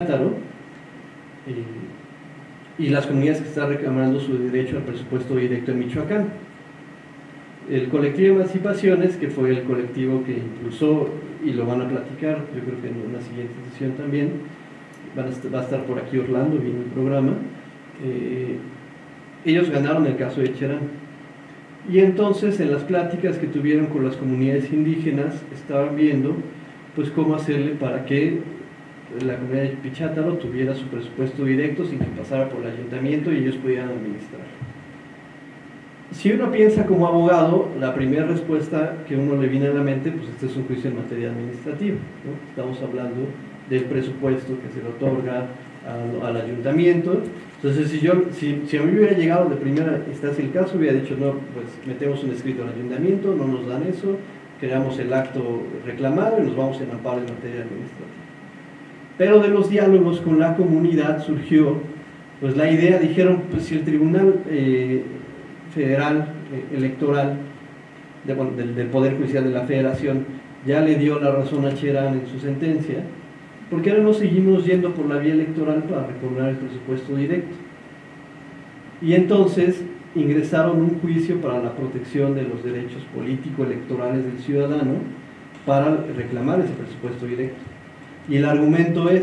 y, y las comunidades que están reclamando su derecho al presupuesto directo en Michoacán. El colectivo de emancipaciones, que fue el colectivo que impulsó, y lo van a platicar, yo creo que en una siguiente sesión también, va a estar por aquí Orlando viendo el programa, eh, ellos ganaron el caso de Cherán. Y entonces en las pláticas que tuvieron con las comunidades indígenas estaban viendo pues cómo hacerle para que la comunidad de Pichátaro tuviera su presupuesto directo sin que pasara por el ayuntamiento y ellos pudieran administrar. Si uno piensa como abogado, la primera respuesta que uno le viene a la mente, pues este es un juicio en materia administrativa. Estamos hablando del presupuesto que se le otorga al, ayuntamiento. Entonces, si, yo, si, si, a mí hubiera llegado de primera instancia el caso, hubiera dicho, no, pues metemos un escrito al ayuntamiento, no nos dan eso, creamos el acto reclamado y nos vamos en amparo en materia administrativa. Pero de los diálogos con la comunidad surgió pues la idea, dijeron, pues si el Tribunal eh, Federal eh, Electoral del, del, Poder Judicial de la Federación ya le dio la razón a Cherán en su sentencia, ¿por qué ahora no seguimos yendo por la vía electoral para recobrar el presupuesto directo? Y entonces ingresaron un juicio para la protección de los derechos político-electorales del ciudadano para reclamar ese presupuesto directo. Y el argumento es,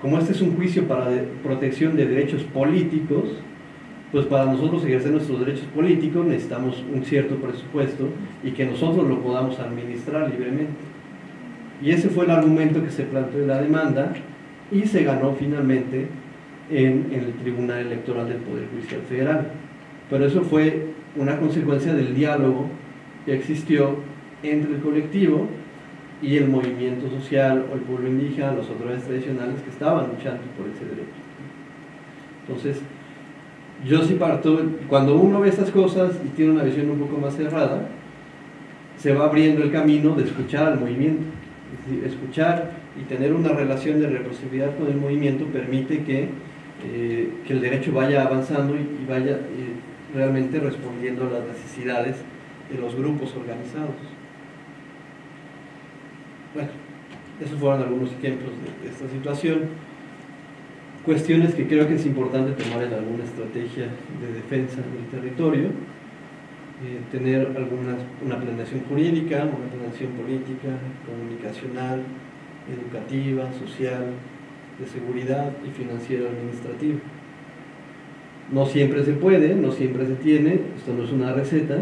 como este es un juicio para protección de derechos políticos, pues para nosotros ejercer nuestros derechos políticos necesitamos un cierto presupuesto y que nosotros lo podamos administrar libremente. Y ese fue el argumento que se planteó en la demanda y se ganó finalmente en, en, el Tribunal Electoral del Poder Judicial Federal. Pero eso fue una consecuencia del diálogo que existió entre el colectivo y el movimiento social o el pueblo indígena, los autoridades tradicionales que estaban luchando por ese derecho. Entonces, yo sí parto, cuando uno ve estas cosas y tiene una visión un poco más cerrada, se va abriendo el camino de escuchar al movimiento. Es decir, escuchar y tener una relación de reciprocidad con el movimiento permite que, eh, que el derecho vaya avanzando y, vaya eh, realmente respondiendo a las necesidades de los grupos organizados. Bueno, esos fueron algunos ejemplos de, esta situación. Cuestiones que creo que es importante tomar en alguna estrategia de defensa del territorio. Eh, tener alguna, una planeación jurídica, una planeación política, comunicacional, educativa, social, de seguridad y financiera administrativa. No siempre se puede, no siempre se tiene, esto no es una receta,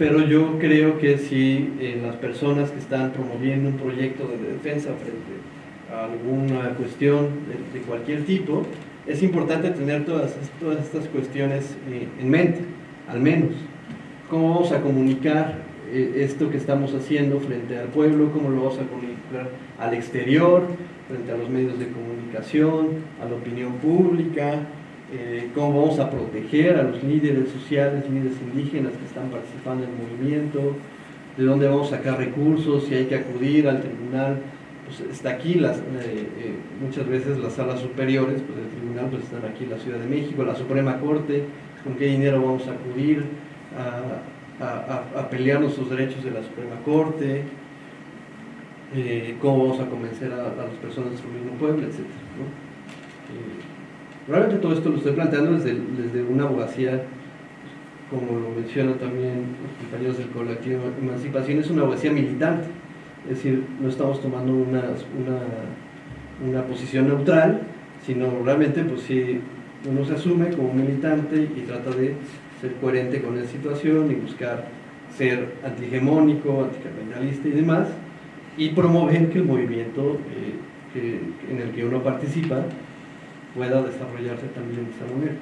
pero yo creo que si eh, las personas que están promoviendo un proyecto de defensa frente a alguna cuestión de, cualquier tipo, es importante tener todas, todas estas cuestiones eh, en mente, al menos. ¿Cómo vamos a comunicar eh, esto que estamos haciendo frente al pueblo? ¿Cómo lo vamos a comunicar al exterior, frente a los medios de comunicación, a la opinión pública? Eh, cómo vamos a proteger a los líderes sociales, líderes indígenas que están participando en el movimiento, de dónde vamos a sacar recursos, si hay que acudir al tribunal, pues está aquí, las, eh, eh, muchas veces las salas superiores pues, del tribunal pues están aquí en la Ciudad de México, la Suprema Corte, con qué dinero vamos a acudir a, pelear nuestros derechos de la Suprema Corte, cómo vamos a convencer a, las personas de nuestro mismo pueblo, etc. Realmente todo esto lo estoy planteando desde, desde una abogacía, como lo mencionan también los compañeros del colectivo Emancipación, es una abogacía militante. Es decir, no estamos tomando una, una, una posición neutral, sino realmente pues si uno se asume como militante y trata de ser coherente con la situación y buscar ser antihegemónico, anticapitalista y demás, y promover que el movimiento eh, en el que uno participa pueda desarrollarse también de esa manera.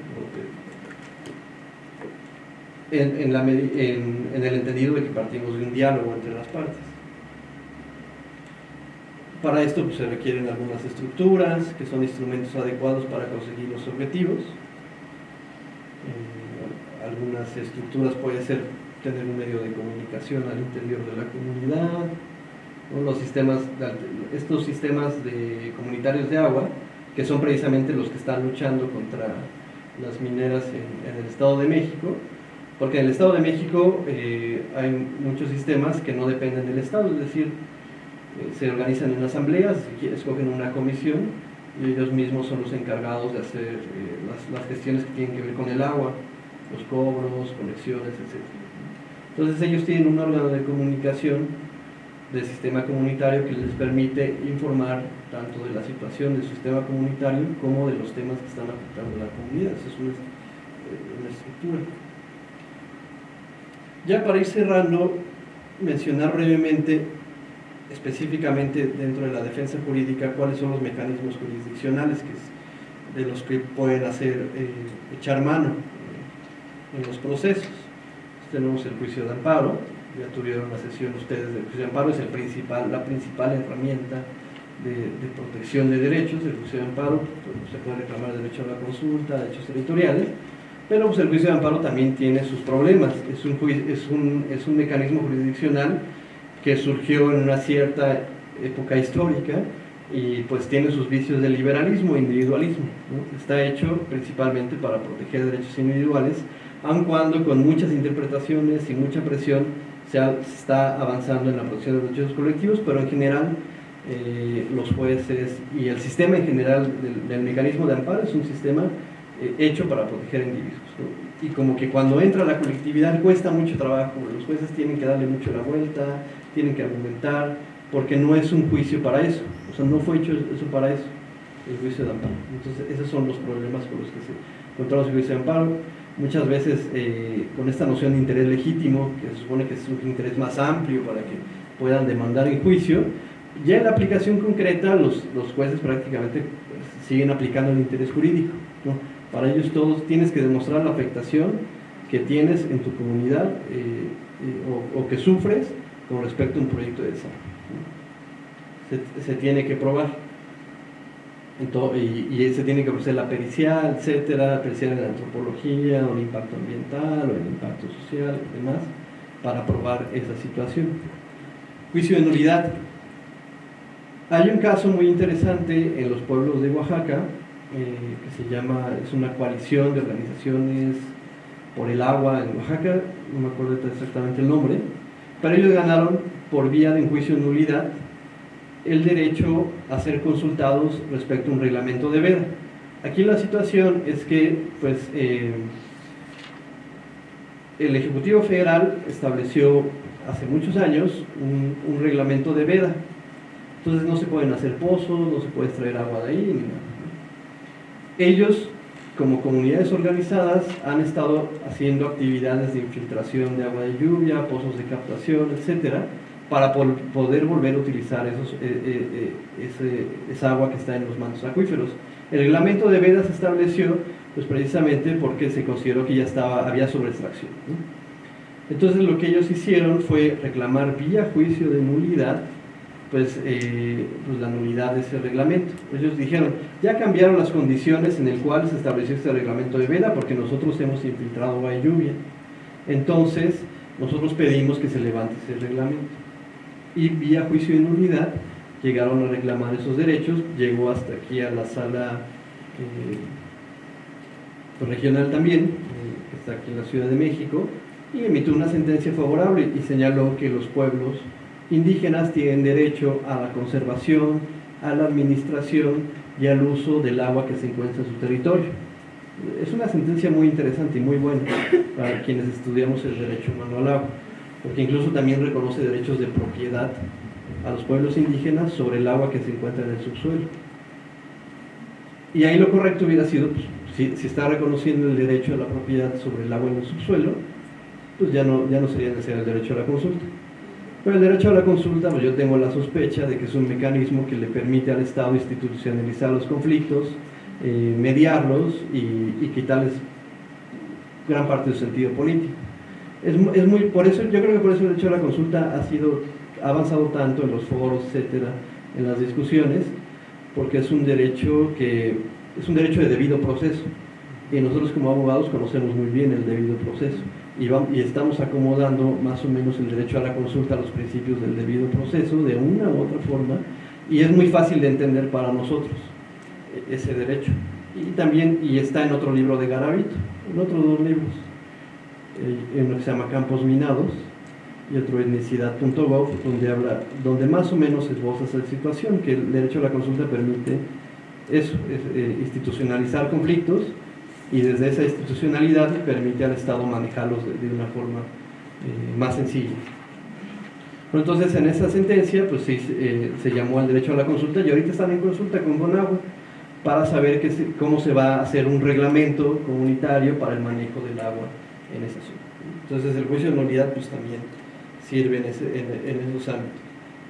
En, en, el entendido de que partimos de un diálogo entre las partes. Para esto pues, se requieren algunas estructuras, que son instrumentos adecuados para conseguir los objetivos. Eh, algunas estructuras puede ser tener un medio de comunicación al interior de la comunidad, los sistemas, estos sistemas de comunitarios de agua, que son precisamente los que están luchando contra las mineras en, el Estado de México, porque en el Estado de México eh, hay muchos sistemas que no dependen del Estado, es decir, eh, se organizan en asambleas, escogen una comisión y ellos mismos son los encargados de hacer eh, las, gestiones que tienen que ver con el agua, los cobros, conexiones, etc. Entonces ellos tienen un órgano de comunicación del sistema comunitario que les permite informar tanto de la situación del sistema comunitario como de los temas que están afectando a la comunidad. Esa es una, eh, estructura. Ya para ir cerrando, mencionar brevemente específicamente dentro de la defensa jurídica cuáles son los mecanismos jurisdiccionales de los que pueden hacer eh, echar mano eh, en los procesos. Tenemos el juicio de amparo, ya tuvieron la sesión ustedes del juicio de amparo, es el principal, la principal herramienta de, protección de derechos, el juicio de amparo, pues, se puede reclamar derecho a la consulta, derechos territoriales, pero pues, el juicio de amparo también tiene sus problemas, es un, es un, es un mecanismo jurisdiccional que surgió en una cierta época histórica y pues tiene sus vicios de liberalismo e individualismo. Está hecho principalmente para proteger derechos individuales, aun cuando con muchas interpretaciones y mucha presión se, está avanzando en la protección de derechos colectivos, pero en general eh, los jueces y el sistema en general del, mecanismo de amparo es un sistema eh, hecho para proteger individuos. Y como que cuando entra la colectividad cuesta mucho trabajo, los jueces tienen que darle mucho la vuelta, tienen que argumentar, porque no es un juicio para eso, o sea, no fue hecho eso para eso, el juicio de amparo. Entonces, esos son los problemas con los que se encontramos el juicio de amparo. Muchas veces eh, con esta noción de interés legítimo, que se supone que es un interés más amplio para que puedan demandar en juicio, ya en la aplicación concreta los, los jueces prácticamente pues, siguen aplicando el interés jurídico. Para ellos todos tienes que demostrar la afectación que tienes en tu comunidad eh, eh, o, o que sufres con respecto a un proyecto de desarrollo. Se, tiene que probar. Y, y, se tiene que ofrecer la pericial, etcétera, pericial en la antropología, o el impacto ambiental, o el impacto social, y demás, para probar esa situación. Juicio de nulidad. Hay un caso muy interesante en los pueblos de Oaxaca, eh, que se llama, es una coalición de organizaciones por el agua en Oaxaca, no me acuerdo exactamente el nombre, pero ellos ganaron por vía de un juicio de nulidad el derecho a ser consultados respecto a un reglamento de veda. Aquí la situación es que pues, eh, el Ejecutivo Federal estableció hace muchos años un, reglamento de veda. Entonces no se pueden hacer pozos, no se puede extraer agua de ahí, ni nada. Ellos como comunidades organizadas han estado haciendo actividades de infiltración de agua de lluvia, pozos de captación, etcétera, para poder volver a utilizar eh, eh, eh, esa agua que está en los mantos acuíferos. El reglamento de vedas se estableció pues precisamente porque se consideró que ya estaba, había sobreextracción. Entonces lo que ellos hicieron fue reclamar vía juicio de nulidad pues, pues, la nulidad de ese reglamento. Ellos dijeron, ya cambiaron las condiciones en el cual se estableció este reglamento de veda porque nosotros hemos infiltrado agua y lluvia. Entonces, nosotros pedimos que se levante ese reglamento. Y vía juicio de nulidad llegaron a reclamar esos derechos, llegó hasta aquí a la sala eh, regional también, eh, que está aquí en la Ciudad de México, y emitió una sentencia favorable y señaló que los pueblos indígenas tienen derecho a la conservación, a la administración y al uso del agua que se encuentra en su territorio. Es una sentencia muy interesante y muy buena para quienes estudiamos el derecho humano al agua, porque incluso también reconoce derechos de propiedad a los pueblos indígenas sobre el agua que se encuentra en el subsuelo. Y ahí lo correcto hubiera sido, pues, si, está reconociendo el derecho a la propiedad sobre el agua en el subsuelo, pues ya no, ya no sería necesario el derecho a la consulta. Pero el derecho a la consulta, pues yo tengo la sospecha de que es un mecanismo que le permite al Estado institucionalizar los conflictos, eh, mediarlos y, quitarles gran parte de su sentido político. Es, es, muy, por eso, yo creo que por eso el derecho a la consulta ha sido ha avanzado tanto en los foros, etcétera, en las discusiones, porque es un derecho que es un derecho de debido proceso. Y nosotros como abogados conocemos muy bien el debido proceso. Y, estamos acomodando más o menos el derecho a la consulta a los principios del debido proceso de una u otra forma y es muy fácil de entender para nosotros e, ese derecho. Y también, y está en otro libro de Garavito, en otros dos libros, en uno que se llama Campos Minados y otro etnicidad.gov, donde donde más o menos esboza esa situación, que el derecho a la consulta permite es, eh, institucionalizar conflictos y desde esa institucionalidad permite al Estado manejarlos de, una forma eh, más sencilla. entonces en esa sentencia pues sí, eh, se llamó al derecho a la consulta y ahorita están en consulta con Bonagua para saber que cómo se va a hacer un reglamento comunitario para el manejo del agua en esa zona. Entonces el juicio de nulidad pues también sirve en, esos ámbitos.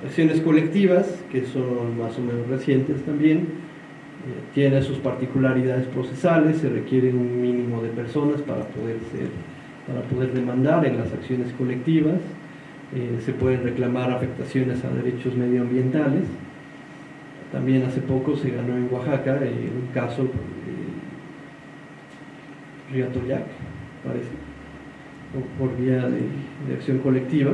Acciones colectivas, que son más o menos recientes también, eh, tiene sus particularidades procesales, se requiere un mínimo de personas para poder, ser, para poder demandar en las acciones colectivas, eh, se pueden reclamar afectaciones a derechos medioambientales. También hace poco se ganó en Oaxaca eh, un caso de Riatoyac, parece, por, vía de acción colectiva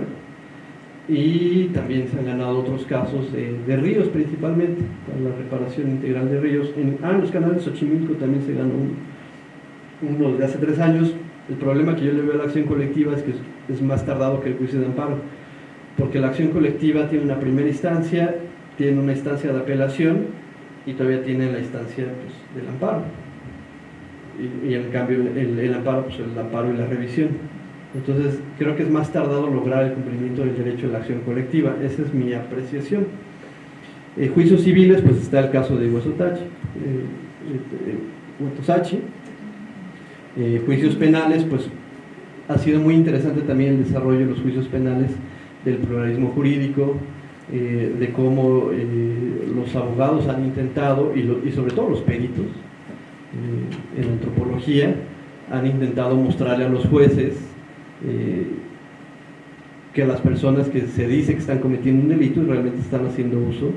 y también se han ganado otros casos de, ríos principalmente, para la reparación integral de ríos. En, ah, en los canales Xochimilco también se ganó uno, de hace tres años. El problema que yo le veo a la acción colectiva es que es, más tardado que el juicio de amparo, porque la acción colectiva tiene una primera instancia, tiene una instancia de apelación y todavía tiene la instancia pues, del amparo. Y, y en cambio el, el amparo, pues el amparo y la revisión. Entonces, creo que es más tardado lograr el cumplimiento del derecho de la acción colectiva. Esa es mi apreciación. Eh, juicios civiles, pues está el caso de Huesotachi, eh, eh, juicios penales, pues ha sido muy interesante también el desarrollo de los juicios penales del pluralismo jurídico, de cómo los abogados han intentado, y, sobre todo los peritos en antropología, han intentado mostrarle a los jueces eh, que las personas que se dice que están cometiendo un delito realmente están haciendo uso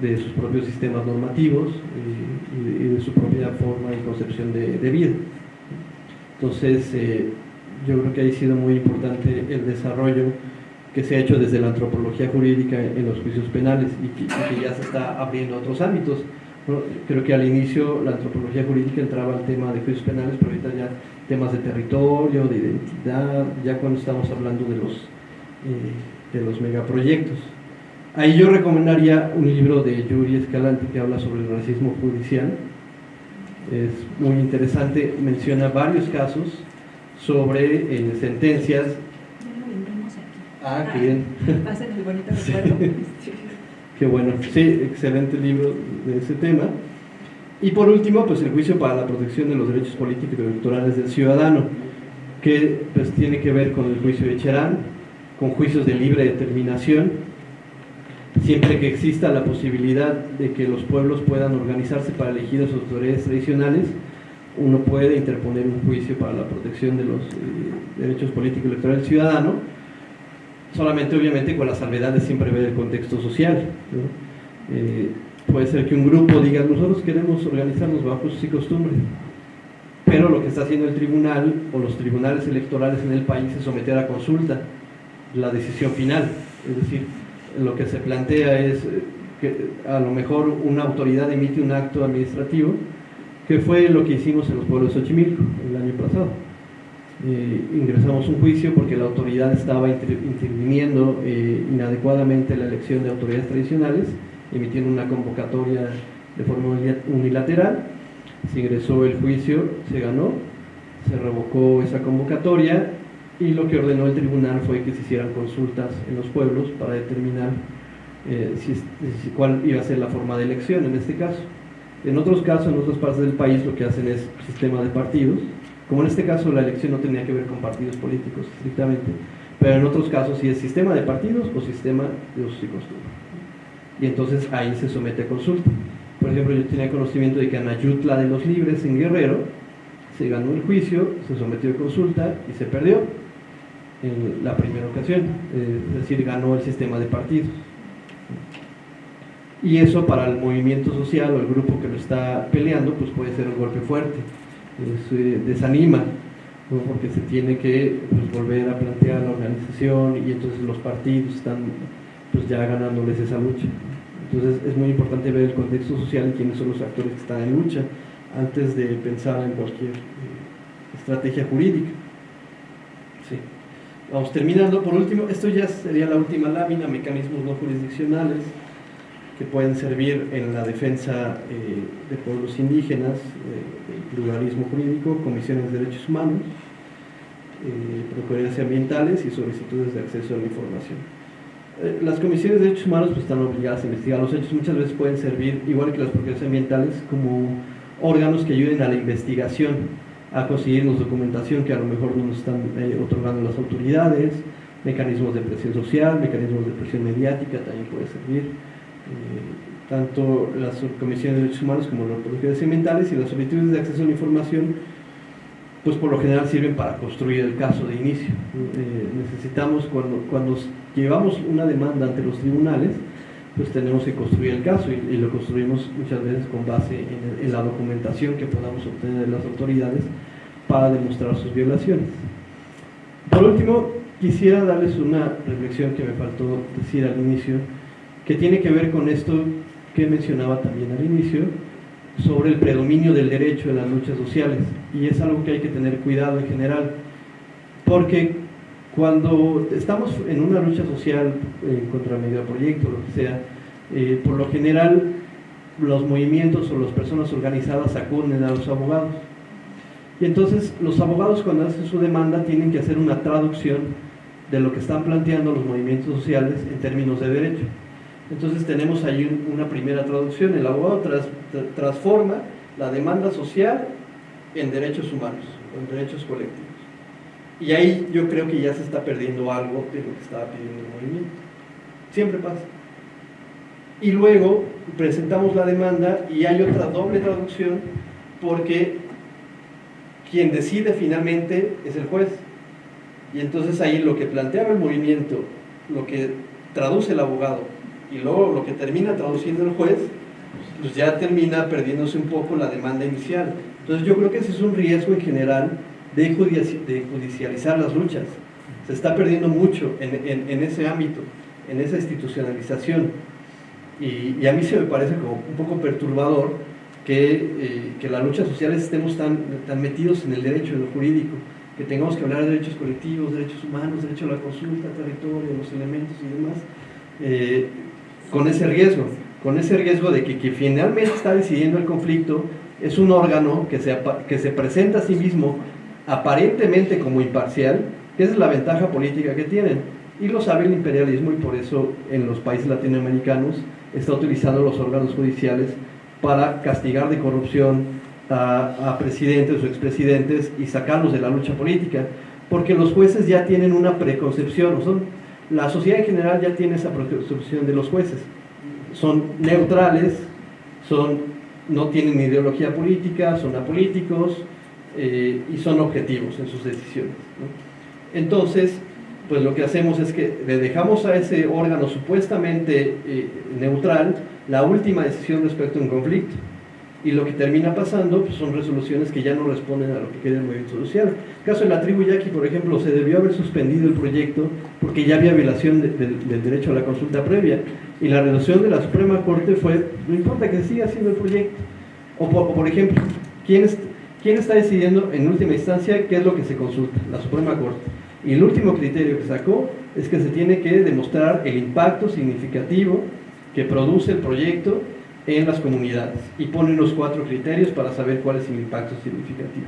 de sus propios sistemas normativos eh, y, de, su propia forma y concepción de, vida. Entonces, eh, yo creo que ha sido muy importante el desarrollo que se ha hecho desde la antropología jurídica en los juicios penales y que, ya se está abriendo a otros ámbitos. Creo que al inicio la antropología jurídica entraba al tema de juicios penales, pero ahorita ya temas de territorio, de identidad, ya cuando estamos hablando de los, eh, de los megaproyectos. Ahí yo recomendaría un libro de Yuri Escalante que habla sobre el racismo judicial. Es muy interesante, menciona varios casos sobre eh, sentencias. Ah, qué bien. Hacen el bonito recuerdo. Qué bueno, sí, excelente libro de ese tema. Y por último, pues el juicio para la protección de los derechos políticos y electorales del ciudadano, que pues tiene que ver con el juicio de Cherán, con juicios de libre determinación, siempre que exista la posibilidad de que los pueblos puedan organizarse para elegir a sus autoridades tradicionales, uno puede interponer un juicio para la protección de los eh, derechos políticos y electorales del ciudadano, solamente obviamente con la salvedad de siempre ver el contexto social. Eh, puede ser que un grupo diga, nosotros queremos organizarnos bajo sus y costumbres, pero lo que está haciendo el tribunal o los tribunales electorales en el país es someter a consulta la decisión final, es decir, lo que se plantea es eh, que a lo mejor una autoridad emite un acto administrativo, que fue lo que hicimos en los pueblos de Xochimilco el año pasado. Eh, ingresamos un juicio porque la autoridad estaba interviniendo eh, inadecuadamente la elección de autoridades tradicionales emitiendo una convocatoria de forma unilateral, se ingresó el juicio, se ganó, se revocó esa convocatoria y lo que ordenó el tribunal fue que se hicieran consultas en los pueblos para determinar eh, cuál iba a ser la forma de elección en este caso. En otros casos, en otras partes del país, lo que hacen es sistema de partidos, como en este caso la elección no tenía que ver con partidos políticos estrictamente, pero en otros casos sí es sistema de partidos o sistema de usos y costumbres y entonces ahí se somete a consulta. Por ejemplo, yo tenía conocimiento de que en Ayutla de los Libres, en Guerrero, se ganó el juicio, se sometió a consulta y se perdió en la primera ocasión, eh, es decir, ganó el sistema de partidos. Y eso para el movimiento social o el grupo que lo está peleando, pues puede ser un golpe fuerte, eh, desanima, porque se tiene que pues, volver a plantear la organización y entonces los partidos están pues ya ganándoles esa lucha. Entonces es muy importante ver el contexto social y quiénes son los actores que están en lucha antes de pensar en cualquier eh, estrategia jurídica. Sí. Vamos terminando. Por último, esto ya sería la última lámina, mecanismos no jurisdiccionales. Que pueden servir en la defensa eh, de pueblos indígenas, del pluralismo jurídico, comisiones de derechos humanos, eh, ambientales y solicitudes de acceso a la información. Eh, las comisiones de derechos humanos pues, están obligadas a investigar los hechos, muchas veces pueden servir, igual que las procuradurías ambientales, como órganos que ayuden a la investigación, a conseguir la documentación que a lo mejor no nos están eh, otorgando las autoridades, mecanismos de presión social, mecanismos de presión mediática también puede servir. Eh, tanto las comisiones de derechos humanos como las procuradurías ambientales y las solicitudes de acceso a la información pues por lo general sirven para construir el caso de inicio. Eh, necesitamos, cuando, cuando llevamos una demanda ante los tribunales, pues tenemos que construir el caso y, lo construimos muchas veces con base en, la documentación que podamos obtener de las autoridades para demostrar sus violaciones. Por último, quisiera darles una reflexión que me faltó decir al inicio, que tiene que ver con esto que mencionaba también al inicio, sobre el predominio del derecho en las luchas sociales. Y es algo que hay que tener cuidado en general porque cuando estamos en una lucha social eh, contra el proyecto lo que sea, eh, por lo general los movimientos o las personas organizadas acuden a los abogados. Y entonces los abogados cuando hacen su demanda tienen que hacer una traducción de lo que están planteando los movimientos sociales en términos de derecho entonces tenemos ahí una primera traducción, el abogado transforma la demanda social en derechos humanos, en derechos colectivos. Y ahí yo creo que ya se está perdiendo algo de lo que estaba pidiendo el movimiento. Siempre pasa. Y luego presentamos la demanda y hay otra doble traducción porque quien decide finalmente es el juez. Y entonces ahí lo que planteaba el movimiento, lo que traduce el abogado y luego lo que termina traduciendo el juez, pues ya termina perdiéndose un poco la demanda inicial. Entonces yo creo que ese es un riesgo en general de, judicializar las luchas. Se está perdiendo mucho en, ese ámbito, en esa institucionalización. Y, a mí se me parece como un poco perturbador que, eh, que las luchas sociales estemos tan, tan metidos en el derecho, en lo jurídico, que tengamos que hablar de derechos colectivos, derechos humanos, derecho a la consulta, territorio, los elementos y demás. Eh, con ese riesgo, con ese riesgo de que quien finalmente está decidiendo el conflicto es un órgano que se, presenta a sí mismo aparentemente como imparcial, que es la ventaja política que tienen. Y lo sabe el imperialismo y por eso en los países latinoamericanos está utilizando los órganos judiciales para castigar de corrupción a, a presidentes o expresidentes y sacarlos de la lucha política, porque los jueces ya tienen una preconcepción, son la sociedad en general ya tiene esa percepción de los jueces. Son neutrales, son, no tienen ideología política, son apolíticos eh, y son objetivos en sus decisiones. Entonces, pues lo que hacemos es que le dejamos a ese órgano supuestamente eh, neutral la última decisión respecto a un conflicto y lo que termina pasando pues, son resoluciones que ya no responden a lo que quiere el movimiento social. En el caso de la tribu Yaqui, por ejemplo, se debió haber suspendido el proyecto porque ya había violación del derecho a la consulta previa y la resolución de la Suprema Corte fue, no importa que siga haciendo el proyecto. O por, ejemplo, ¿quién, ¿quién está decidiendo en última instancia qué es lo que se consulta? La Suprema Corte. Y el último criterio que sacó es que se tiene que demostrar el impacto significativo que produce el proyecto en las comunidades y pone unos cuatro criterios para saber cuál es el impacto significativo.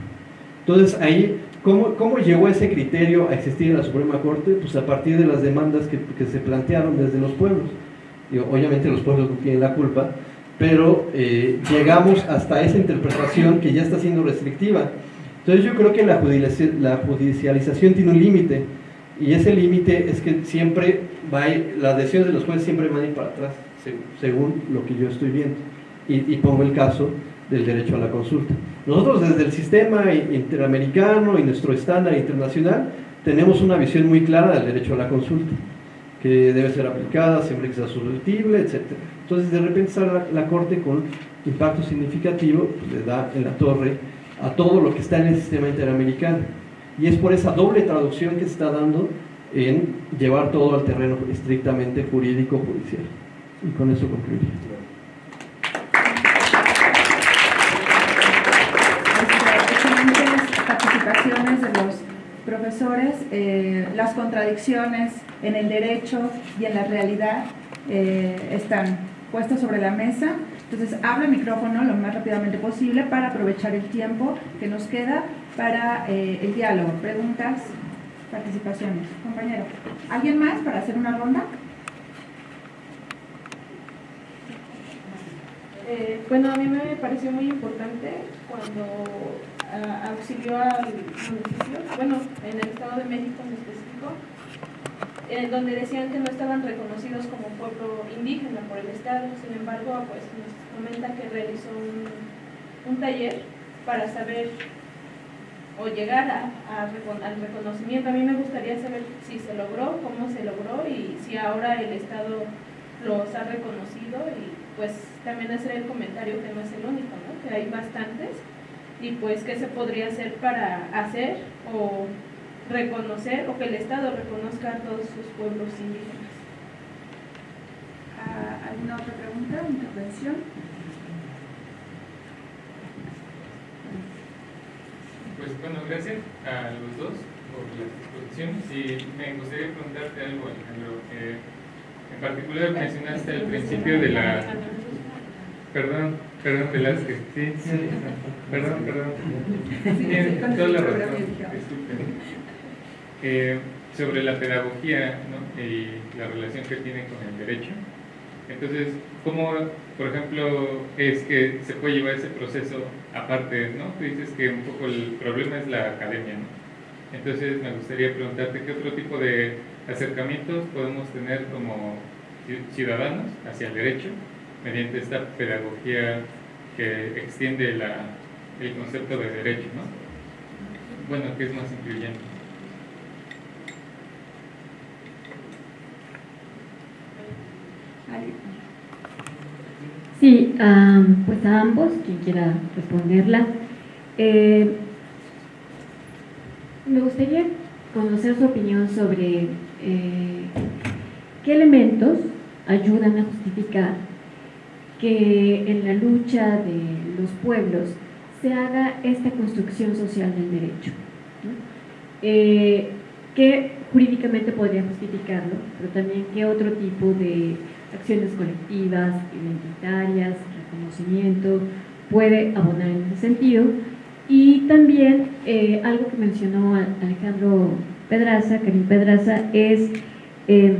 Entonces ahí, ¿cómo, cómo llegó ese criterio a existir en la Suprema Corte? Pues a partir de las demandas que, que se plantearon desde los pueblos. Y obviamente los pueblos no tienen la culpa, pero eh, llegamos hasta esa interpretación que ya está siendo restrictiva. Entonces yo creo que la, la judicialización tiene un límite y ese límite es que siempre va a ir, las decisiones de los jueces siempre van a ir para atrás según lo que yo estoy viendo. Y, pongo el caso del derecho a la consulta. Nosotros desde el sistema interamericano y nuestro estándar internacional tenemos una visión muy clara del derecho a la consulta, que debe ser aplicada siempre que sea susceptible, etc. Entonces de repente sale la, Corte con impacto significativo, pues, le da en la torre a todo lo que está en el sistema interamericano. Y es por esa doble traducción que se está dando en llevar todo al terreno estrictamente jurídico-judicial. Y con eso concluiría. Profesores, eh, las contradicciones en el derecho y en la realidad eh, están puestas sobre la mesa. Entonces, habla el micrófono lo más rápidamente posible para aprovechar el tiempo que nos queda para eh, el diálogo. Preguntas, participaciones. Compañero, ¿alguien más para hacer una ronda? Bueno, a mí me pareció muy importante cuando uh, auxilió al municipio, bueno, en el Estado de México en específico, eh, donde decían que no estaban reconocidos como pueblo indígena por el Estado. Sin embargo, pues nos comenta que realizó un, taller para saber o llegar a, al reconocimiento. A mí me gustaría saber si se logró, cómo se logró y si ahora el Estado los ha reconocido y pues también hacer el comentario que no es el único, ¿no? que hay bastantes y pues qué se podría hacer para hacer o reconocer o que el Estado reconozca a todos sus pueblos indígenas. Ah, ¿Alguna otra pregunta, intervención? Pues bueno, gracias a los dos por las exposiciones y me gustaría preguntarte algo, Alejandro. Eh, en particular mencionaste al principio de la... Perdón, perdón, Velázquez. Sí, sí. Perdón, perdón. Tienes toda la razón. Eh, sobre la pedagogía ¿no? y la relación que tiene con el derecho. Entonces, ¿cómo, por ejemplo, es que se puede llevar ese proceso aparte? ¿no? Tú dices que un poco el problema es la academia. ¿no? Entonces, me gustaría preguntarte qué otro tipo de acercamientos podemos tener como ciudadanos hacia el derecho mediante esta pedagogía que extiende la, el concepto de derecho, ¿no? Bueno, que es más incluyente. Sí, um, pues a ambos, quien quiera responderla. Eh, me gustaría conocer su opinión sobre eh, qué elementos ayudan a justificar que en la lucha de los pueblos se haga esta construcción social del derecho. ¿no? Eh, que jurídicamente podría justificarlo, pero también qué otro tipo de acciones colectivas, identitarias, reconocimiento, puede abonar en ese sentido. Y también eh, algo que mencionó Alejandro Pedraza, Karim Pedraza, es eh,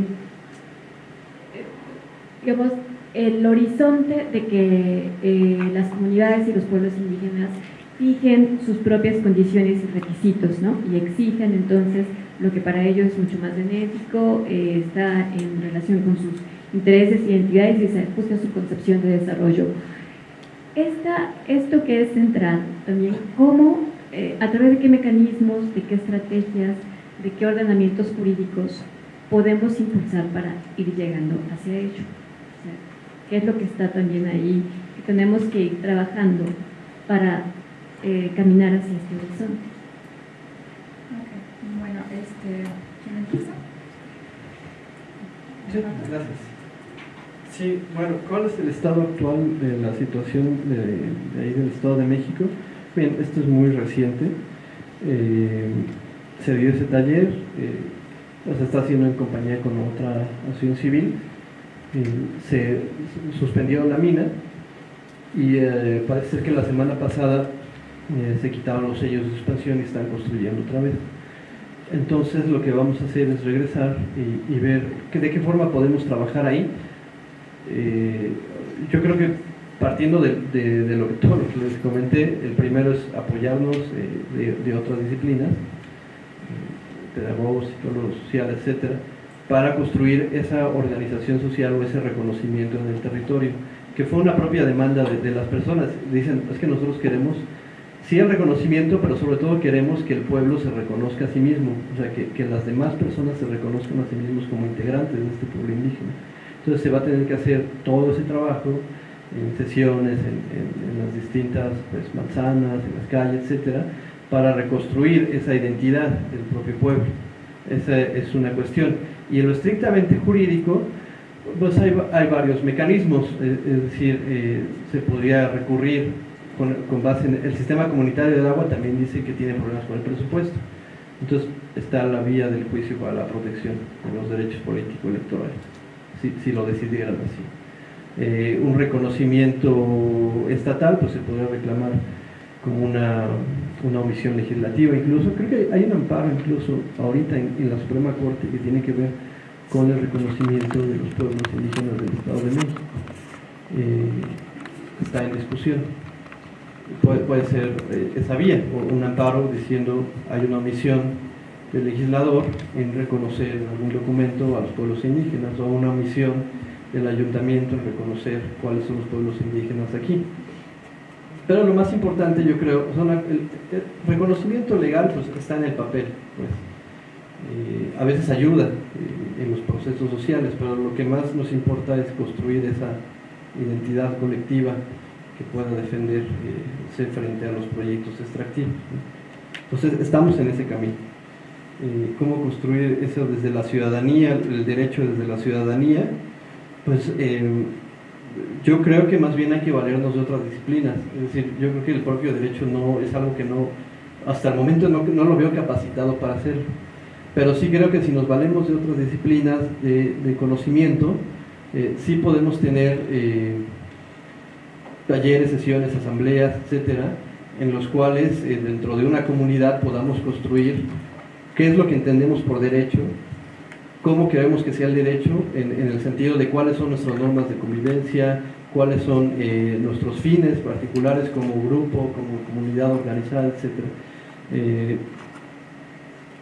digamos, el horizonte de que eh, las comunidades y los pueblos indígenas fijen sus propias condiciones y requisitos, ¿no? Y exigen entonces lo que para ellos es mucho más benéfico, eh, está en relación con sus intereses y identidades y se su concepción de desarrollo. Esta, esto que es central también, cómo, eh, a través de qué mecanismos, de qué estrategias, de qué ordenamientos jurídicos podemos impulsar para ir llegando hacia ello qué es lo que está también ahí, que tenemos que ir trabajando para eh, caminar hacia este horizonte. Okay. Bueno, este, ¿quién empieza? Sí, gracias. Sí, bueno, ¿cuál es el estado actual de la situación de, ahí del Estado de México? Bien, esto es muy reciente. Eh, se dio ese taller, eh, se está haciendo en compañía con otra asociación civil se suspendió la mina y eh, parece ser que la semana pasada eh, se quitaron los sellos de suspensión y están construyendo otra vez. Entonces lo que vamos a hacer es regresar y, y ver que, de qué forma podemos trabajar ahí. Eh, yo creo que partiendo de, lo que todo lo que les comenté, el primero es apoyarnos de, de, otras disciplinas, pedagogos, psicólogos sociales, etcétera, para construir esa organización social o ese reconocimiento en el territorio, que fue una propia demanda de, las personas. Dicen, es que nosotros queremos, sí el reconocimiento, pero sobre todo queremos que el pueblo se reconozca a sí mismo, o sea, que las demás personas se reconozcan a sí mismos como integrantes de este pueblo indígena. Entonces se va a tener que hacer todo ese trabajo en sesiones, en, las distintas pues, manzanas, en las calles, etcétera, para reconstruir esa identidad del propio pueblo. Esa es una cuestión. Y en lo estrictamente jurídico, pues hay, varios mecanismos, es, es decir, eh, se podría recurrir con, con, base en el sistema comunitario del agua, también dice que tiene problemas con el presupuesto. Entonces está la vía del juicio para la protección de los derechos políticos electorales, si, si lo decidieran así. eh, un reconocimiento estatal, pues se podría reclamar como una, una omisión legislativa incluso. Creo que hay un amparo incluso ahorita en, la Suprema Corte que tiene que ver con el reconocimiento de los pueblos indígenas del Estado de México. Eh, está en discusión. Puede, puede ser eh, esa vía, un amparo diciendo hay una omisión del legislador en reconocer en algún documento a los pueblos indígenas o una omisión del ayuntamiento en reconocer cuáles son los pueblos indígenas aquí. Pero lo más importante, yo creo, el, reconocimiento legal pues, está en el papel. Pues. Eh, a veces ayuda eh, en los procesos sociales, pero lo que más nos importa es construir esa identidad colectiva que pueda defenderse frente a los proyectos extractivos. Entonces, estamos en ese camino. ¿Cómo construir eso desde la ciudadanía, el derecho desde la ciudadanía? Pues yo creo que más bien hay que valernos de otras disciplinas. Es decir, yo creo que el propio derecho no es algo que no, hasta el momento no, lo veo capacitado para hacerlo. Pero sí creo que si nos valemos de otras disciplinas de, conocimiento, eh, sí podemos tener eh, talleres, sesiones, asambleas, etcétera, en los cuales eh, dentro de una comunidad podamos construir qué es lo que entendemos por derecho, cómo queremos que sea el derecho en, el sentido de cuáles son nuestras normas de convivencia, cuáles son eh, nuestros fines particulares como grupo, como comunidad organizada, etc. Eh,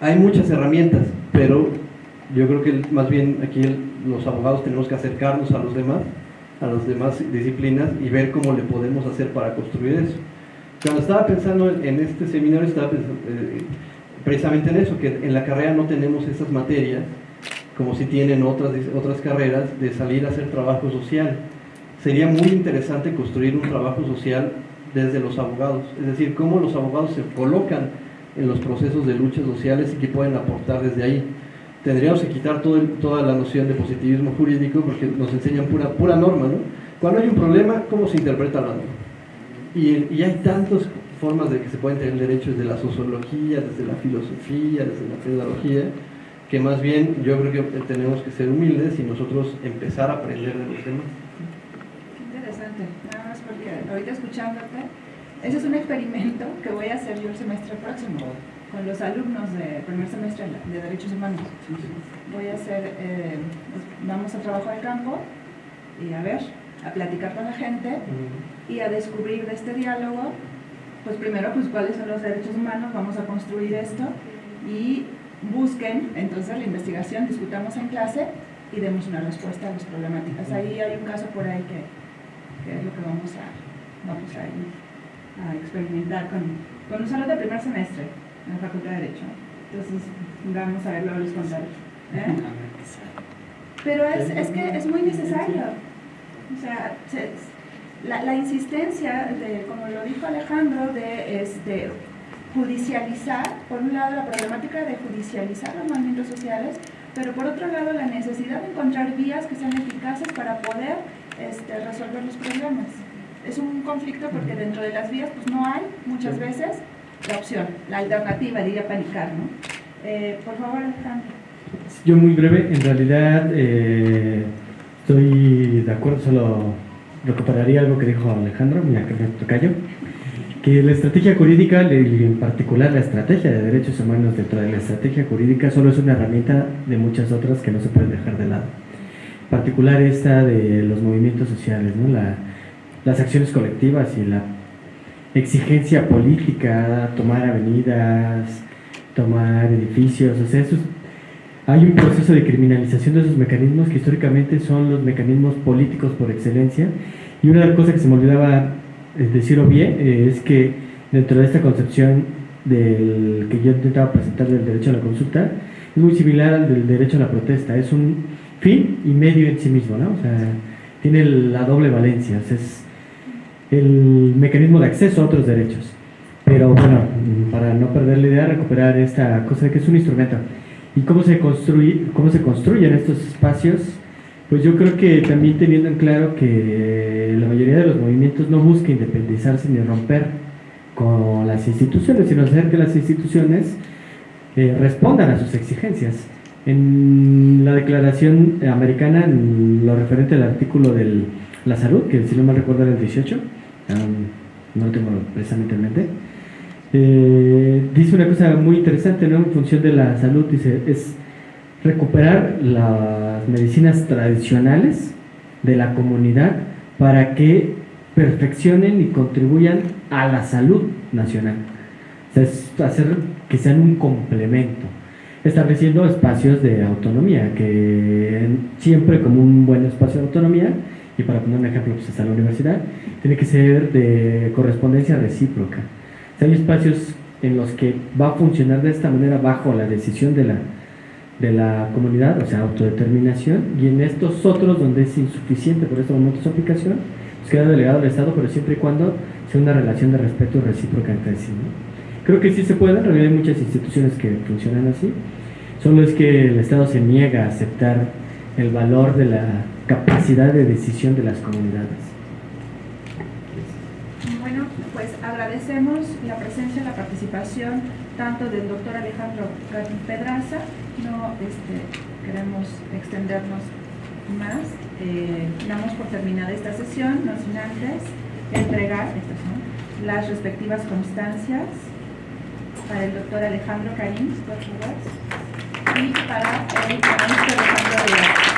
hay muchas herramientas, pero yo creo que más bien aquí los abogados tenemos que acercarnos a los demás, a las demás disciplinas y ver cómo le podemos hacer para construir eso. Cuando estaba pensando en este seminario, estaba pensando eh, precisamente en eso, que en la carrera no tenemos esas materias como si tienen otras, otras carreras, de salir a hacer trabajo social. Sería muy interesante construir un trabajo social desde los abogados, es decir, cómo los abogados se colocan en los procesos de luchas sociales y que pueden aportar desde ahí. Tendríamos que quitar toda la noción de positivismo jurídico porque nos enseñan pura, pura norma, ¿no? Cuando hay un problema, ¿cómo se interpreta la norma? Y, y hay tantas formas de que se pueden tener derechos desde la sociología, desde la filosofía, desde la pedagogía, que más bien yo creo que tenemos que ser humildes y nosotros empezar a aprender de los demás. Interesante, nada más porque ahorita escuchándote, ese es un experimento que voy a hacer yo el semestre próximo con los alumnos de primer semestre de Derechos Humanos. Voy a hacer, eh, pues, vamos a trabajo de campo y a ver, a platicar con la gente y a descubrir de este diálogo, pues primero, pues cuáles son los derechos humanos, vamos a construir esto y busquen entonces la investigación, discutamos en clase y demos una respuesta a las problemáticas. Ahí hay un caso por ahí que, es lo que vamos a, vamos a, a experimentar con, con un salón de primer semestre en la Facultad de Derecho. Entonces, vamos a verlo, les contaré. ¿eh? Pero es, es, que es muy necesario. O sea, la, la, insistencia, de, como lo dijo Alejandro, de este, judicializar, por un lado la problemática de judicializar los movimientos sociales, pero por otro lado la necesidad de encontrar vías que sean eficaces para poder este, resolver los problemas. Es un conflicto porque dentro de las vías pues no hay muchas veces la opción, la alternativa, diría Panicar, ¿no? Eh, por favor, Alejandro. Yo muy breve, en realidad eh, estoy de acuerdo, solo recuperaría algo que dijo Alejandro, me tocayo que la estrategia jurídica, en particular la estrategia de derechos humanos dentro de la estrategia jurídica, solo es una herramienta de muchas otras que no se pueden dejar de lado. En particular esta de los movimientos sociales, ¿no? la, las acciones colectivas y la exigencia política, tomar avenidas, tomar edificios, o sea, hay un proceso de criminalización de esos mecanismos que históricamente son los mecanismos políticos por excelencia. Y una cosas que se me olvidaba decirlo bien, eh, es que dentro de esta concepción del que yo intentaba presentar del derecho a la consulta, es muy similar al del derecho a la protesta, es un fin y medio en sí mismo, ¿no? O sea, tiene la doble valencia, es el mecanismo de acceso a otros derechos. Pero bueno, para no perder la idea, recuperar esta cosa de que es un instrumento. ¿Y cómo se, construye, cómo se construyen estos espacios? Pues yo creo que también teniendo en claro que la mayoría de los movimientos no busca independizarse ni romper con las instituciones, sino hacer que las instituciones eh, respondan a sus exigencias. En la declaración americana, en lo referente al artículo del la salud, que si no me recuerdo era el 18, no lo tengo precisamente en mente. Eh, dice una cosa muy interesante, ¿no? En función de la salud, es recuperar las medicinas tradicionales de la comunidad para que perfeccionen y contribuyan a la salud nacional. O sea, es hacer que sean un complemento, estableciendo espacios de autonomía, que siempre como un buen espacio de autonomía, y para poner un ejemplo, pues está la universidad, tiene que ser de correspondencia recíproca. Hay espacios en los que va a funcionar de esta manera bajo la decisión de la, de la comunidad, o sea, autodeterminación, y en estos otros donde es insuficiente por este momento su aplicación, pues queda delegado al Estado, pero siempre y cuando sea una relación de respeto recíproca entre sí. Creo que sí se puede, en realidad hay muchas instituciones que funcionan así, solo es que el Estado se niega a aceptar el valor de la capacidad de decisión de las comunidades. Bueno, pues agradecemos la presencia y la participación tanto del doctor Alejandro Gatín Pedraza, no este, queremos extendernos más, eh, damos por terminada esta sesión, no sin antes entregar estas las respectivas constancias para el doctor Alejandro Carín, y para el maestro Alejandro